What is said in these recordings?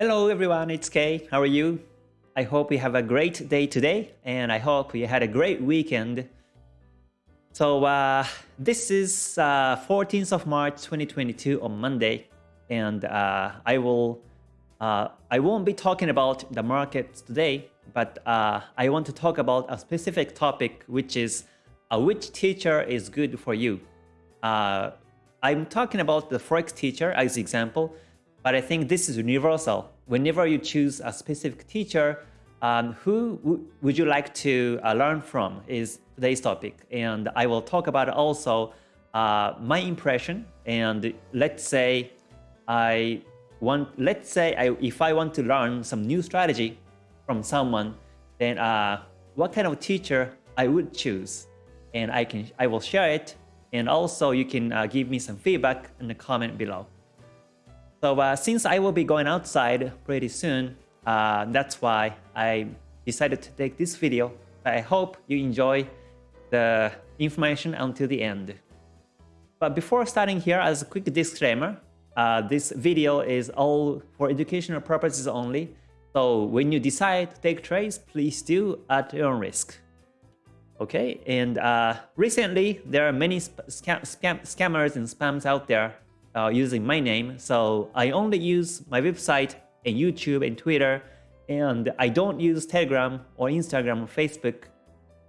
Hello everyone, it's Kay. How are you? I hope you have a great day today and I hope you had a great weekend. So uh, this is uh, 14th of March 2022 on Monday and uh, I will uh, I won't be talking about the markets today but uh, I want to talk about a specific topic which is uh, which teacher is good for you. I'm talking about the Forex teacher as example but I think this is universal. Whenever you choose a specific teacher, um, who would you like to uh, learn from is today's topic. And I will talk about also uh, my impression. And let's say I want, let's say I, if I want to learn some new strategy from someone, then uh, what kind of teacher I would choose. And I can, I will share it. And also you can uh, give me some feedback in the comment below. So uh, since I will be going outside pretty soon, uh, that's why I decided to take this video. I hope you enjoy the information until the end. But before starting here, as a quick disclaimer, uh, this video is all for educational purposes only. So when you decide to take trades, please do at your own risk. Okay, and uh, recently there are many scam scam scammers and spams out there uh, using my name. So I only use my website and YouTube and Twitter, and I don't use Telegram or Instagram or Facebook.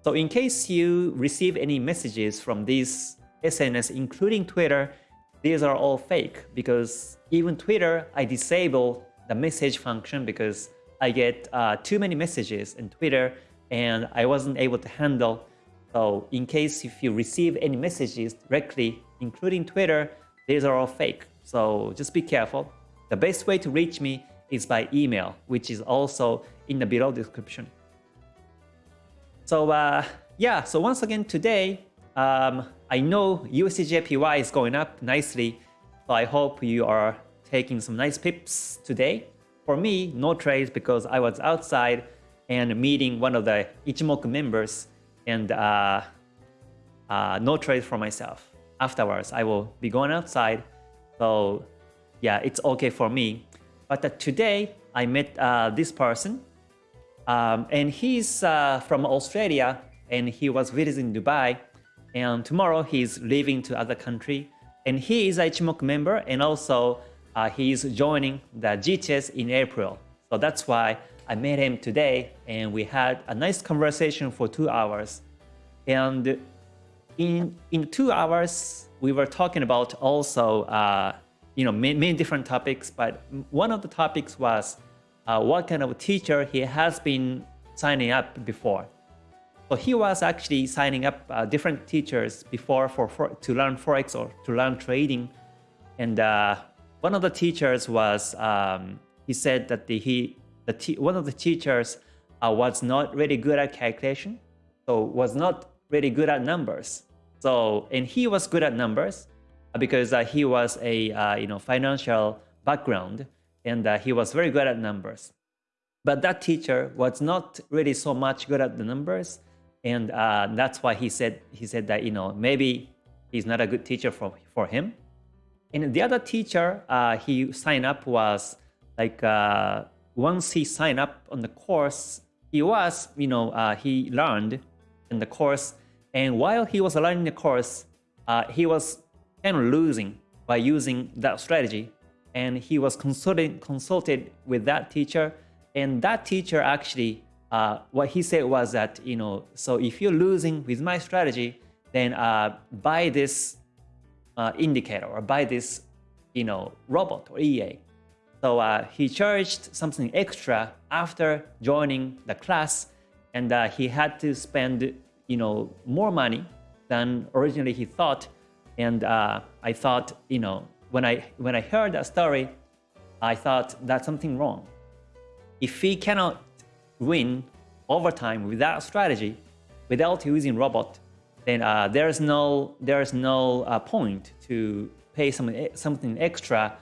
So in case you receive any messages from these SNS, including Twitter, these are all fake because even Twitter, I disable the message function because I get uh, too many messages in Twitter and I wasn't able to handle. So in case if you receive any messages directly, including Twitter, these are all fake. So just be careful. The best way to reach me is by email, which is also in the below description. So uh, yeah, so once again today, um, I know USDJPY is going up nicely. So I hope you are taking some nice pips today. For me, no trades because I was outside and meeting one of the Ichimoku members and uh, uh, no trades for myself afterwards. I will be going outside. So yeah, it's okay for me. But uh, today I met uh, this person um, and he's uh, from Australia and he was visiting Dubai and tomorrow he's leaving to other country and he is a Ichimoku member and also uh, he's joining the GTS in April. So that's why I met him today and we had a nice conversation for two hours. And in in two hours, we were talking about also uh, you know many, many, different topics, but one of the topics was uh, what kind of teacher he has been signing up before. So he was actually signing up uh, different teachers before for, for, to learn forex or to learn trading, and uh, one of the teachers was um, he said that the, he the one of the teachers uh, was not really good at calculation, so was not really good at numbers. So, and he was good at numbers uh, because uh, he was a uh, you know financial background and uh, he was very good at numbers. But that teacher was not really so much good at the numbers, and uh, that's why he said he said that you know maybe he's not a good teacher for for him. And the other teacher uh, he signed up was like once he signed up on the course, he was you know he learned in the course and while he was learning the course, uh, he was kind of losing by using that strategy. And he was consulted, consulted with that teacher. And that teacher actually, uh, what he said was that, you know, so if you're losing with my strategy, then uh, buy this uh, indicator or buy this, you know, robot or EA. So uh, he charged something extra after joining the class and uh, he had to spend you know, more money than originally he thought. And uh, I thought, you know, when I when I heard that story, I thought that's something wrong. If he cannot win overtime without strategy, without using robot, then uh, there's no there's no uh, point to pay some something extra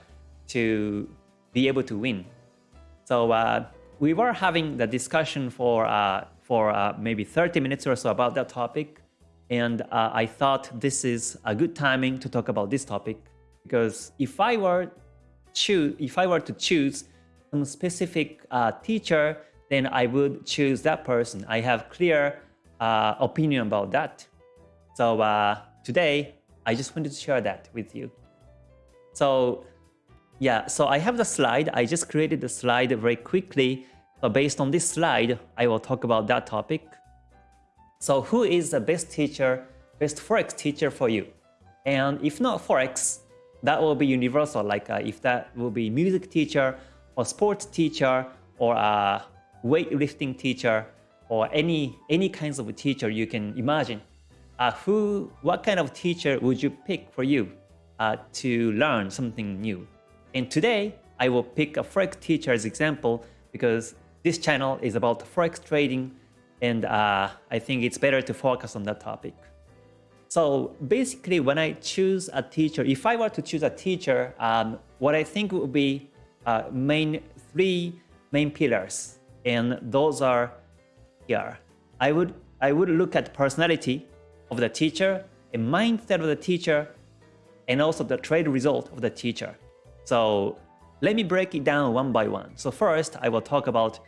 to be able to win. So uh, we were having the discussion for uh, for uh, maybe 30 minutes or so about that topic. And uh, I thought this is a good timing to talk about this topic because if I were choose, if I were to choose some specific uh, teacher, then I would choose that person. I have clear uh, opinion about that. So uh, today, I just wanted to share that with you. So yeah, so I have the slide. I just created the slide very quickly. So based on this slide, I will talk about that topic. So who is the best teacher, best Forex teacher for you? And if not Forex, that will be universal. Like uh, if that will be music teacher or sports teacher or a weightlifting teacher or any any kinds of teacher you can imagine. Uh, who, what kind of teacher would you pick for you uh, to learn something new? And today, I will pick a Forex teacher as example because this channel is about Forex trading and uh, I think it's better to focus on that topic. So basically, when I choose a teacher, if I were to choose a teacher, um, what I think would be uh, main three main pillars, and those are here. I would I would look at personality of the teacher, a mindset of the teacher, and also the trade result of the teacher. So let me break it down one by one. So first, I will talk about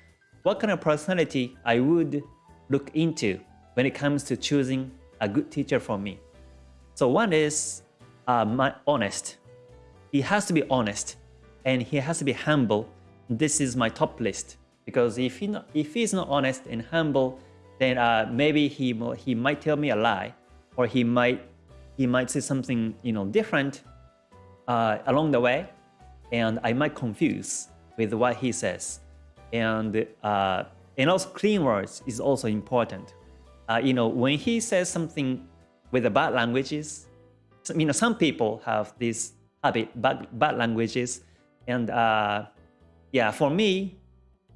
what kind of personality I would look into when it comes to choosing a good teacher for me. So one is uh, my honest. He has to be honest and he has to be humble. This is my top list because if he not, if he's not honest and humble, then uh, maybe he he might tell me a lie, or he might he might say something you know different uh, along the way, and I might confuse with what he says, and uh, and also clean words is also important. Uh, you know, when he says something with the bad languages, you know, some people have this habit, bad, bad languages. And uh, yeah, for me,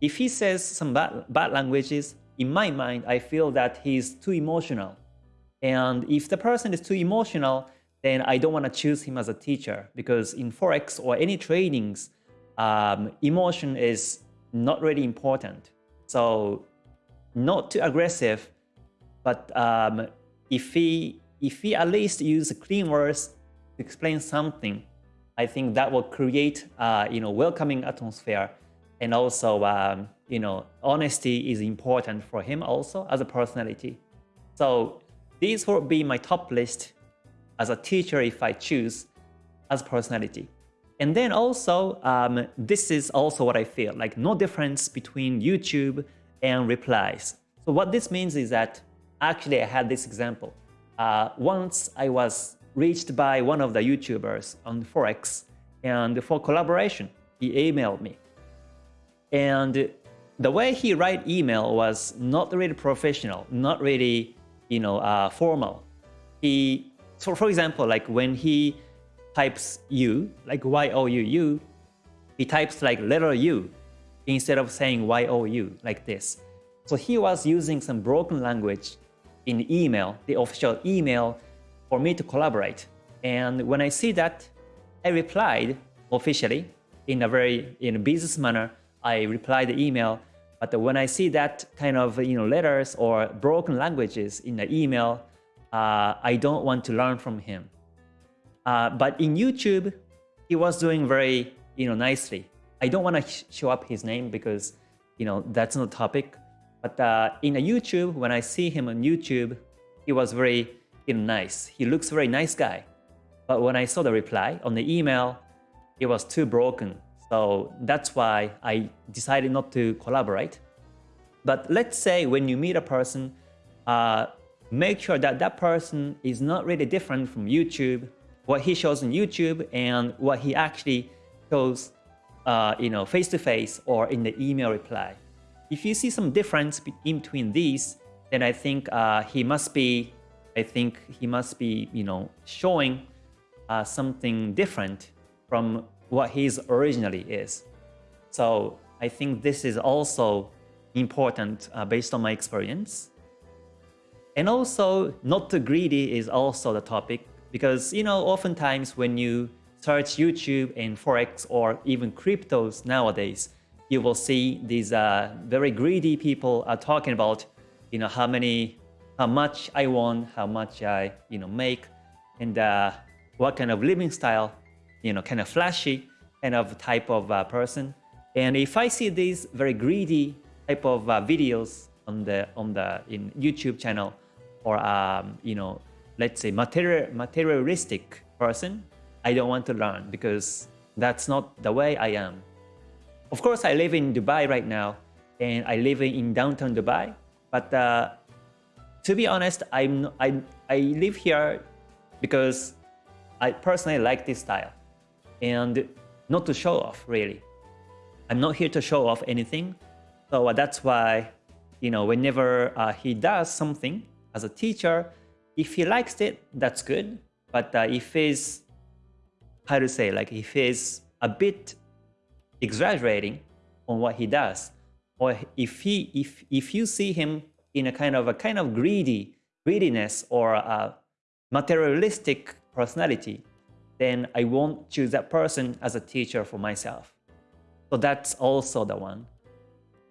if he says some bad, bad languages, in my mind, I feel that he's too emotional. And if the person is too emotional, then I don't want to choose him as a teacher because in Forex or any tradings, um, emotion is not really important. So not too aggressive, but um, if he if he at least use clean words to explain something, I think that will create uh, you know welcoming atmosphere, and also um, you know honesty is important for him also as a personality. So these will be my top list as a teacher if I choose as personality. And then also, um, this is also what I feel, like no difference between YouTube and replies. So what this means is that actually I had this example. Uh, once I was reached by one of the YouTubers on Forex and for collaboration, he emailed me. And the way he write email was not really professional, not really, you know, uh, formal. He, so for example, like when he types U, like Y-O-U-U, he types like letter U instead of saying Y-O-U like this. So he was using some broken language in email, the official email, for me to collaborate. And when I see that, I replied officially in a very in a business manner. I replied the email. But when I see that kind of you know letters or broken languages in the email, uh, I don't want to learn from him. Uh, but in YouTube, he was doing very you know nicely. I don't want to show up his name because you know that's not the topic. But uh, in a YouTube, when I see him on YouTube, he was very you know, nice. He looks very nice guy. But when I saw the reply on the email, it was too broken. So that's why I decided not to collaborate. But let's say when you meet a person, uh, make sure that that person is not really different from YouTube what he shows on YouTube and what he actually shows uh, you know, face-to-face -face or in the email reply. If you see some difference in between these, then I think uh, he must be, I think he must be, you know, showing uh, something different from what his originally is. So I think this is also important uh, based on my experience. And also, not too greedy is also the topic because, you know, oftentimes when you search YouTube and Forex or even cryptos nowadays, you will see these uh, very greedy people are talking about, you know, how many, how much I want, how much I, you know, make, and uh, what kind of living style, you know, kind of flashy kind of type of uh, person. And if I see these very greedy type of uh, videos on the on the in YouTube channel, or um, you know, let's say material materialistic person, I don't want to learn because that's not the way I am. Of course, I live in Dubai right now, and I live in downtown Dubai. But uh, to be honest, I'm I I live here because I personally like this style, and not to show off really. I'm not here to show off anything. So uh, that's why, you know, whenever uh, he does something as a teacher, if he likes it, that's good. But uh, if he's, how to say, like if he's a bit exaggerating on what he does, or if he, if if you see him in a kind of a kind of greedy greediness or a materialistic personality, then I won't choose that person as a teacher for myself. So that's also the one.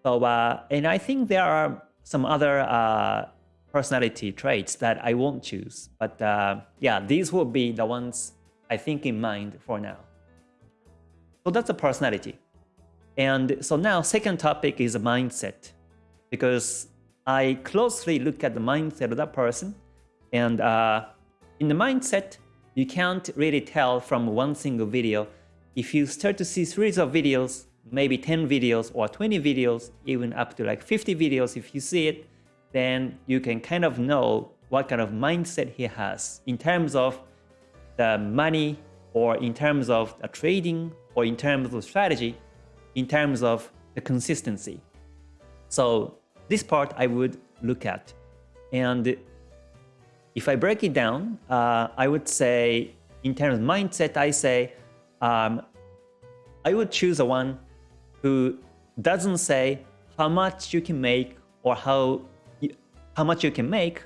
So, uh, and I think there are some other uh, personality traits that I won't choose. But uh, yeah, these will be the ones I think in mind for now. So that's a personality. And so now second topic is a mindset. Because I closely look at the mindset of that person. And uh, in the mindset, you can't really tell from one single video. If you start to see series of videos, maybe 10 videos or 20 videos, even up to like 50 videos, if you see it, then you can kind of know what kind of mindset he has in terms of the money or in terms of the trading or in terms of strategy, in terms of the consistency. So this part I would look at. And if I break it down, uh, I would say in terms of mindset, I say um, I would choose a one who doesn't say how much you can make or how how much you can make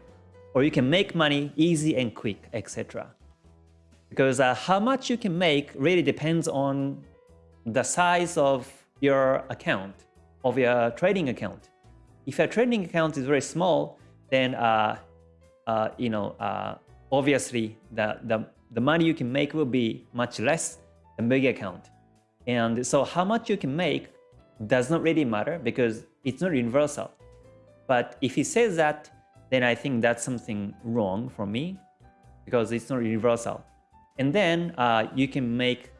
or you can make money easy and quick, etc. Because uh, how much you can make really depends on the size of your account, of your trading account. If your trading account is very small, then uh, uh, you know uh, obviously the, the the money you can make will be much less than big account. And so how much you can make does not really matter because it's not universal. But if he says that, then I think that's something wrong for me because it's not universal. And then uh, you can make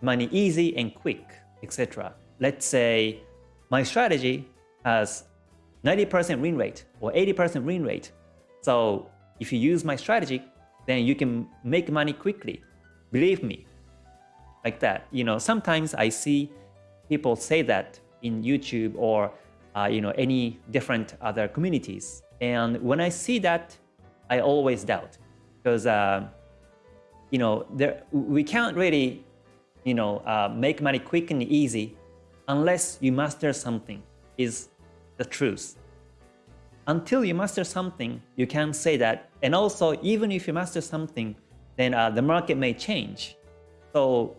money easy and quick, etc. Let's say my strategy has 90% win rate or 80% win rate. So if you use my strategy, then you can make money quickly. Believe me, like that. You know, sometimes I see people say that in YouTube or uh, you know any different other communities, and when I see that, I always doubt because uh, you know there we can't really you know uh, make money quick and easy unless you master something. Is the truth. Until you master something, you can't say that. And also, even if you master something, then uh, the market may change. So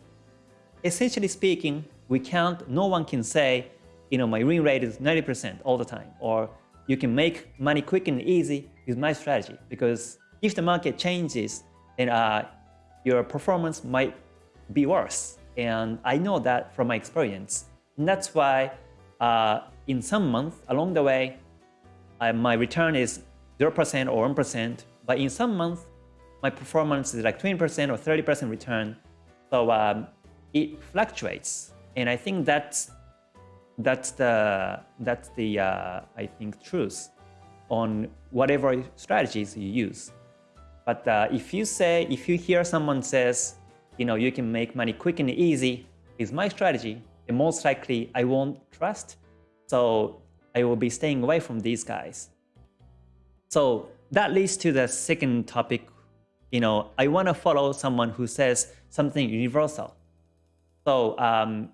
essentially speaking, we can't, no one can say, you know, my win rate is 90% all the time, or you can make money quick and easy with my strategy. Because if the market changes, then uh, your performance might be worse. And I know that from my experience. And that's why uh, in some months along the way, uh, my return is 0% or 1%. But in some months, my performance is like 20% or 30% return. So um, it fluctuates, and I think that's that's the that's the uh, I think truth on whatever strategies you use. But uh, if you say if you hear someone says, you know, you can make money quick and easy is my strategy, then most likely I won't trust. So I will be staying away from these guys. So that leads to the second topic. You know, I want to follow someone who says something universal. So um,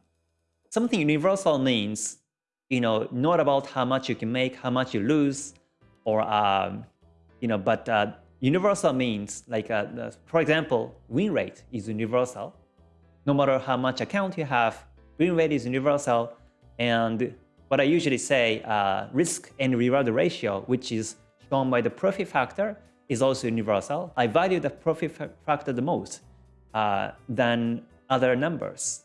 something universal means, you know, not about how much you can make, how much you lose, or, um, you know, but uh, universal means like, uh, for example, win rate is universal. No matter how much account you have, win rate is universal. And what I usually say, uh, risk and reward ratio, which is shown by the profit factor, is also universal. I value the profit factor the most uh, than other numbers.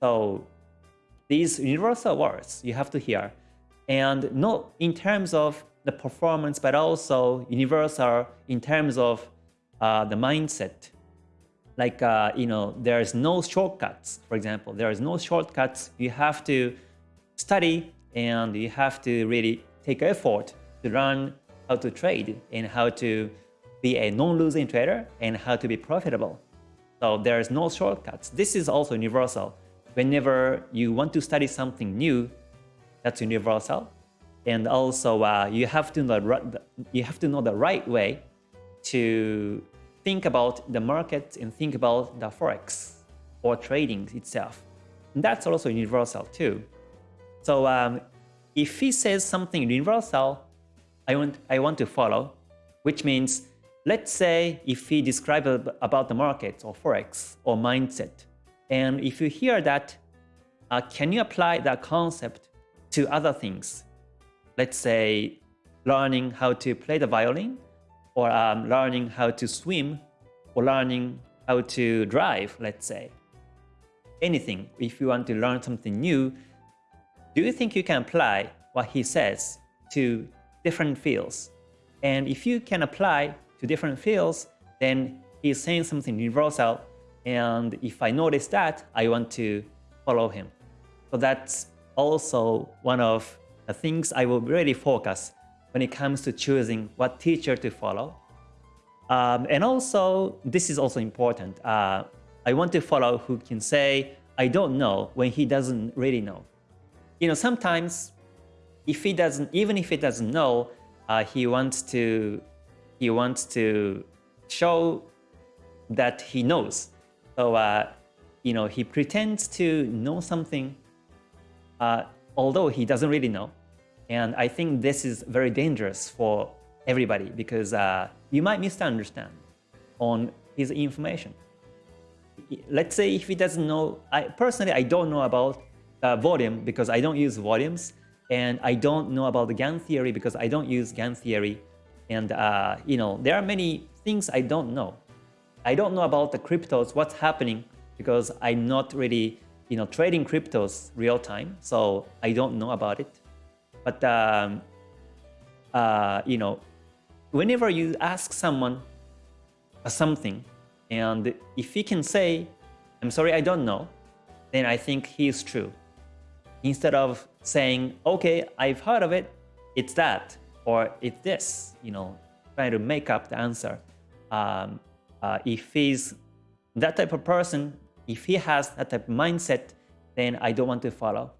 So these universal words you have to hear. And not in terms of the performance, but also universal in terms of uh, the mindset. Like, uh, you know, there's no shortcuts, for example. There is no shortcuts. You have to study and you have to really take effort to learn how to trade and how to be a non-losing trader and how to be profitable. So there's no shortcuts. This is also universal. Whenever you want to study something new, that's universal. And also uh, you have to know you have to know the right way to think about the market and think about the forex or trading itself. And that's also universal too. So um, if he says something universal, I want I want to follow, which means let's say if he describes about the market or forex or mindset, and if you hear that, uh, can you apply that concept to other things? Let's say learning how to play the violin, or um, learning how to swim, or learning how to drive, let's say. Anything, if you want to learn something new, do you think you can apply what he says to different fields? And if you can apply to different fields, then he's saying something universal. And if I notice that, I want to follow him. So that's also one of the things I will really focus when it comes to choosing what teacher to follow. Um, and also, this is also important. Uh, I want to follow who can say, I don't know when he doesn't really know. You know, sometimes if he doesn't, even if he doesn't know, uh, he wants to, he wants to show that he knows. So, uh, you know, he pretends to know something, uh, although he doesn't really know. And I think this is very dangerous for everybody because uh, you might misunderstand on his information. Let's say if he doesn't know, I personally, I don't know about uh, volume because I don't use volumes and I don't know about the Gann theory because I don't use Gann theory. And, uh, you know, there are many things I don't know. I don't know about the cryptos, what's happening because I'm not really, you know, trading cryptos real time. So I don't know about it. But, um, uh, you know, whenever you ask someone something, and if he can say, I'm sorry, I don't know, then I think he is true. Instead of saying, okay, I've heard of it, it's that, or it's this, you know, trying to make up the answer. Um, uh, if he's that type of person, if he has that type of mindset, then I don't want to follow.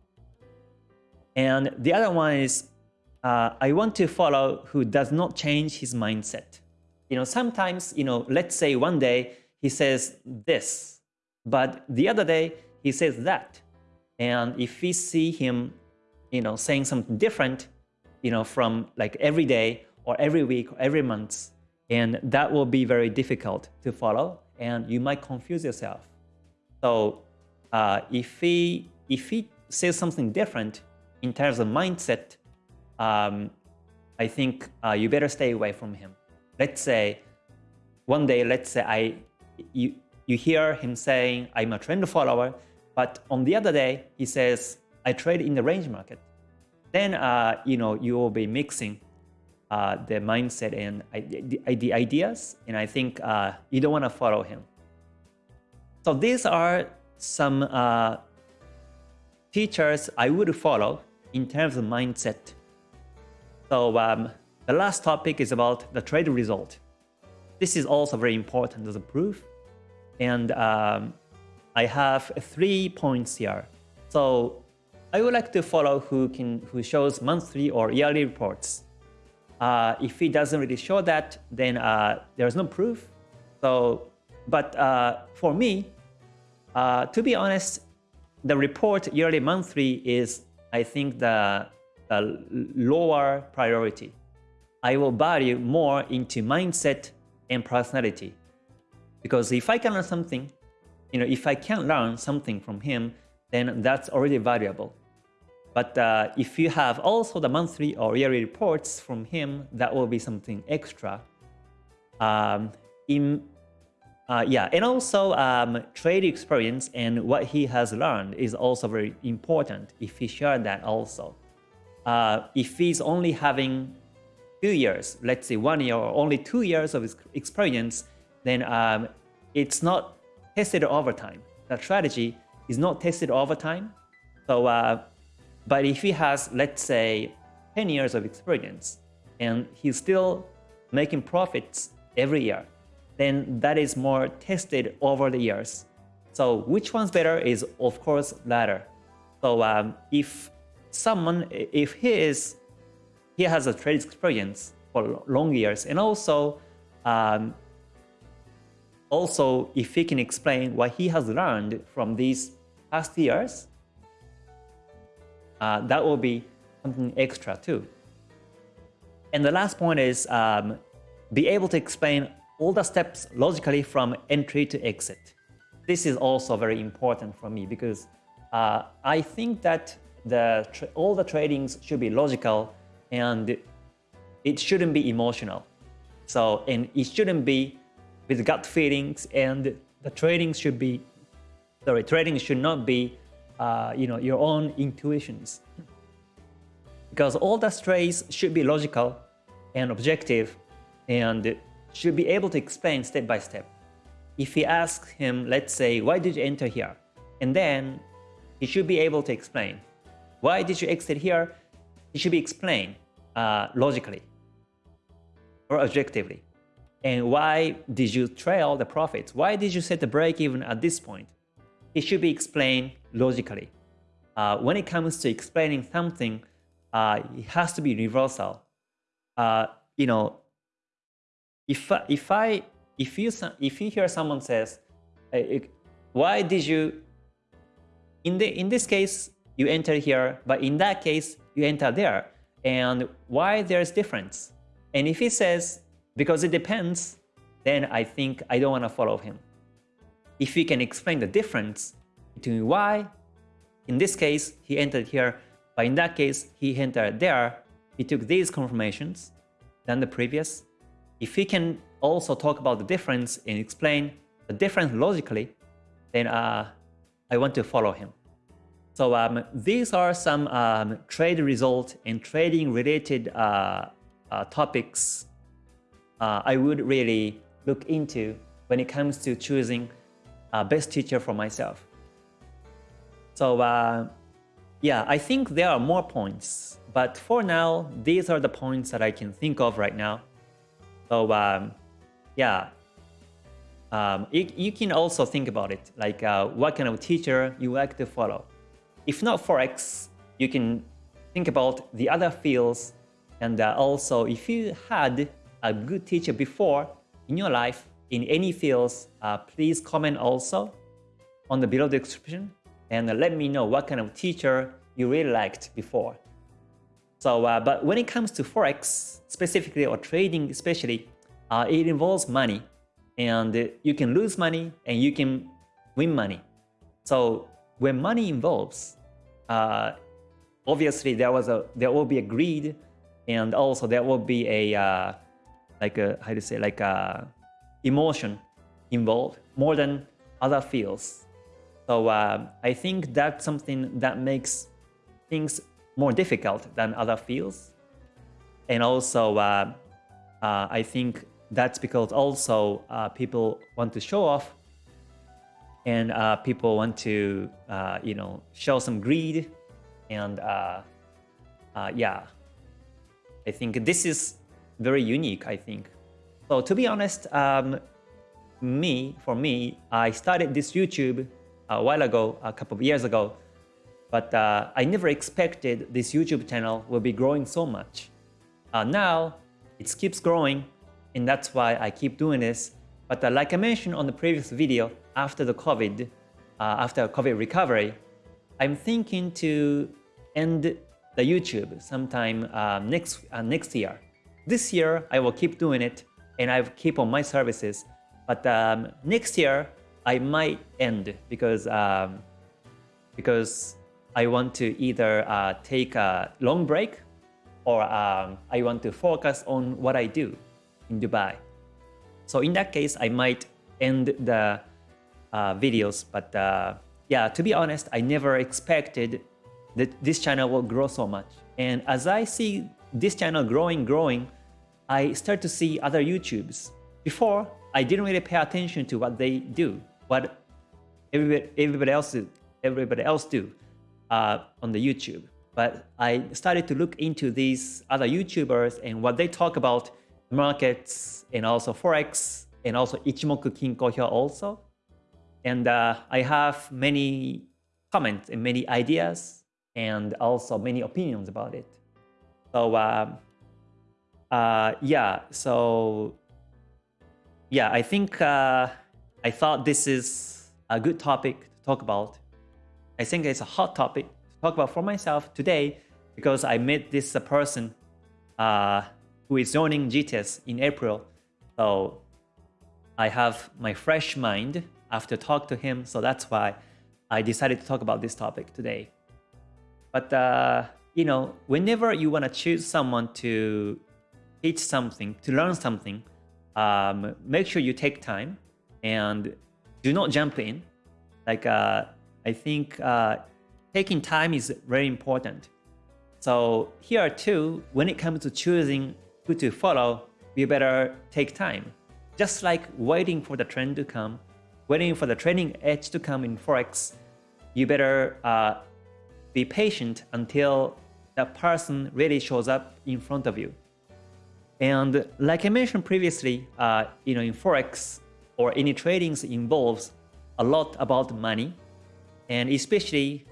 And the other one is uh, I want to follow who does not change his mindset. You know, sometimes, you know, let's say one day he says this, but the other day he says that. And if we see him, you know, saying something different, you know, from like every day or every week or every month, and that will be very difficult to follow, and you might confuse yourself. So uh, if he if he says something different in terms of mindset, um, I think uh, you better stay away from him. Let's say one day, let's say I you you hear him saying I'm a trend follower, but on the other day he says I trade in the range market. Then uh, you know you will be mixing uh, the mindset and the, the, ideas, and I think uh, you don't want to follow him. So these are some uh, teachers I would follow in terms of mindset so um, the last topic is about the trade result. This is also very important as a proof. And um, I have three points here. So I would like to follow who can who shows monthly or yearly reports. Uh, if he doesn't really show that, then uh, there's no proof. So, but uh, for me, uh, to be honest, the report yearly monthly is I think the a lower priority. I will value more into mindset and personality. Because if I can learn something, you know, if I can learn something from him, then that's already valuable. But uh, if you have also the monthly or yearly reports from him, that will be something extra. Um, in uh, yeah, and also um, trade experience and what he has learned is also very important if he shared that also. Uh, if he's only having two years, let's say one year or only two years of experience, then um, it's not tested over time. The strategy is not tested over time. So, uh, but if he has, let's say, 10 years of experience and he's still making profits every year, then that is more tested over the years. So which one's better is of course latter. So um, if someone, if he is, he has a trade experience for long years and also, um, also if he can explain what he has learned from these past years, uh, that will be something extra too. And the last point is um, be able to explain all the steps logically from entry to exit. This is also very important for me because uh, I think that the all the tradings should be logical and it shouldn't be emotional. So, and it shouldn't be with gut feelings and the trading should be, sorry, trading should not be, uh, you know, your own intuitions. Because all the strays should be logical and objective and should be able to explain step by step. If he asks him, let's say, why did you enter here? And then he should be able to explain. Why did you exit here? It should be explained uh, logically or objectively. And why did you trail the profits? Why did you set the break even at this point? It should be explained logically. Uh, when it comes to explaining something, uh, it has to be universal. Uh, you know, if if I if you if you hear someone says, why did you in the in this case you enter here, but in that case you enter there, and why there's difference? And if he says because it depends, then I think I don't want to follow him. If he can explain the difference between why, in this case he entered here, but in that case he entered there, he took these confirmations than the previous, if he can also talk about the difference and explain the difference logically, then uh, I want to follow him. So um, these are some um, trade result and trading related uh, uh, topics uh, I would really look into when it comes to choosing a best teacher for myself. So uh, yeah, I think there are more points, but for now, these are the points that I can think of right now. So um, yeah, um, you, you, can also think about it, like uh, what kind of teacher you like to follow. If not Forex, you can think about the other fields and uh, also if you had a good teacher before in your life in any fields, uh, please comment also on the below description and let me know what kind of teacher you really liked before. So, uh, but when it comes to Forex specifically or trading especially, uh, it involves money and you can lose money and you can win money. So when money involves, uh, obviously there was a there will be a greed and also there will be a uh, like a how to say like a emotion involved more than other fields. So uh, I think that's something that makes things more difficult than other fields. And also, uh, uh, I think that's because also uh, people want to show off and uh, people want to, uh, you know, show some greed. And yeah, I think this is very unique, I think. So to be honest, um, me, for me, I started this YouTube a while ago, a couple of years ago, but uh, I never expected this YouTube channel will be growing so much. Uh, now, it keeps growing, and that's why I keep doing this. But uh, like I mentioned on the previous video, after the COVID, uh, after COVID recovery, I'm thinking to end the YouTube sometime uh, next, uh, next year. This year, I will keep doing it, and I will keep on my services. But um, next year, I might end because um, because I want to either uh, take a long break or um, I want to focus on what I do in Dubai. So in that case, I might end the uh, videos. But uh, yeah, to be honest, I never expected that this channel will grow so much. And as I see this channel growing, growing, I start to see other YouTubes. Before, I didn't really pay attention to what they do, what everybody, everybody else everybody else do uh, on the YouTube. But I started to look into these other YouTubers and what they talk about markets and also Forex and also Ichimoku Kinko Hyo also. And uh, I have many comments and many ideas and also many opinions about it. So uh, uh, yeah, so yeah, I think uh, I thought this is a good topic to talk about. I think it's a hot topic to talk about for myself today because I met this person uh, who is joining GTS in April. So I have my fresh mind after talk to him. So that's why I decided to talk about this topic today. But, uh, you know, whenever you want to choose someone to teach something, to learn something, um, make sure you take time and do not jump in. Like, uh, I think uh, taking time is very important. So here too, when it comes to choosing who to follow, you better take time. Just like waiting for the trend to come, waiting for the training edge to come in Forex, you better uh, be patient until that person really shows up in front of you. And like I mentioned previously, uh, you know, in Forex or any trading involves a lot about money. And especially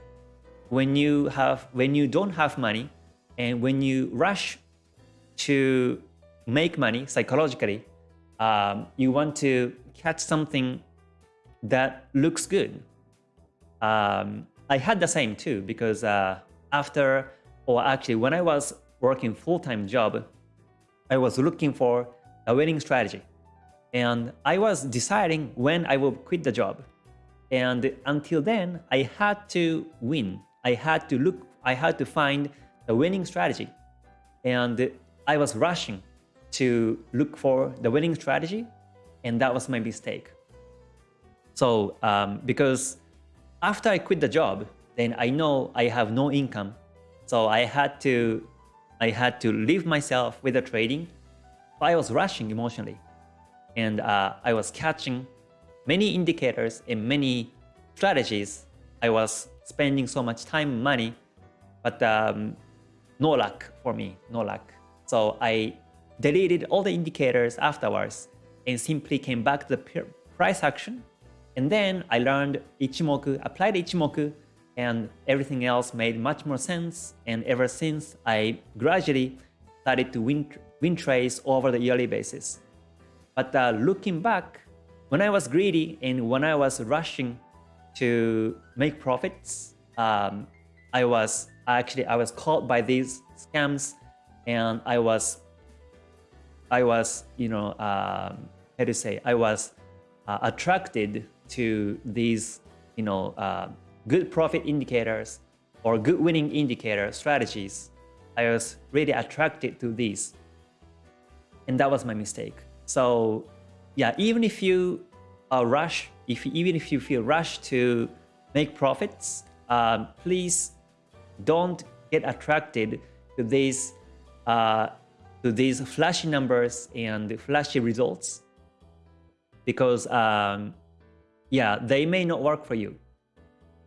when you have when you don't have money and when you rush to make money psychologically, um, you want to catch something that looks good. Um, I had the same too because uh, after, or actually when I was working full-time job, I was looking for a winning strategy. And I was deciding when I will quit the job. And until then, I had to win. I had to look, I had to find a winning strategy. And I was rushing to look for the winning strategy. And that was my mistake. So um, because after I quit the job, then I know I have no income. So I had to I had to leave myself with the trading. I was rushing emotionally. And uh, I was catching many indicators and many strategies. I was spending so much time and money, but um, no luck for me, no luck. So I deleted all the indicators afterwards and simply came back to the price action and then I learned Ichimoku, applied Ichimoku, and everything else made much more sense. And ever since, I gradually started to win, win trades over the yearly basis. But uh, looking back, when I was greedy and when I was rushing to make profits, um, I was actually I was caught by these scams, and I was I was you know um, how to say I was uh, attracted to these, you know, uh, good profit indicators or good winning indicator strategies, I was really attracted to these. And that was my mistake. So yeah, even if you uh, rush, if even if you feel rushed to make profits, um, please don't get attracted to these uh, to these flashy numbers and flashy results because um, yeah, they may not work for you.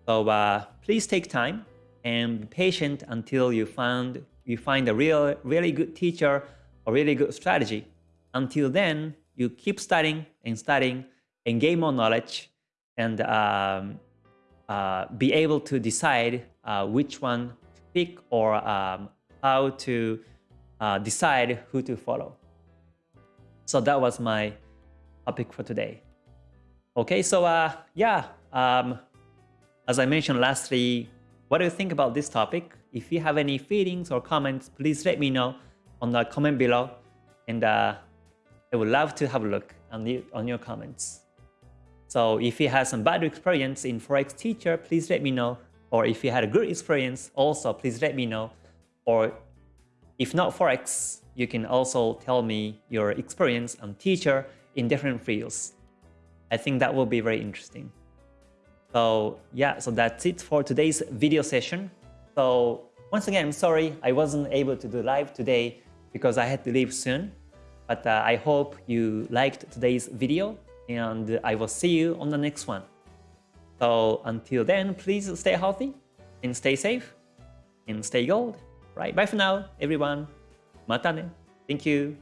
So uh, please take time and be patient until you find you find a real, really good teacher or really good strategy. Until then, you keep studying and studying and gain more knowledge and um, uh, be able to decide uh, which one to pick or um, how to uh, decide who to follow. So that was my topic for today. Okay, so uh, yeah, um, as I mentioned lastly, what do you think about this topic? If you have any feelings or comments, please let me know on the comment below. And uh, I would love to have a look on, on your comments. So if you had some bad experience in Forex teacher, please let me know. Or if you had a good experience, also please let me know. Or if not Forex, you can also tell me your experience on teacher in different fields. I think that will be very interesting. So yeah, so that's it for today's video session. So once again, I'm sorry I wasn't able to do live today because I had to leave soon. But uh, I hope you liked today's video and I will see you on the next one. So until then, please stay healthy and stay safe and stay gold. Right, bye for now, everyone. Matane. Thank you.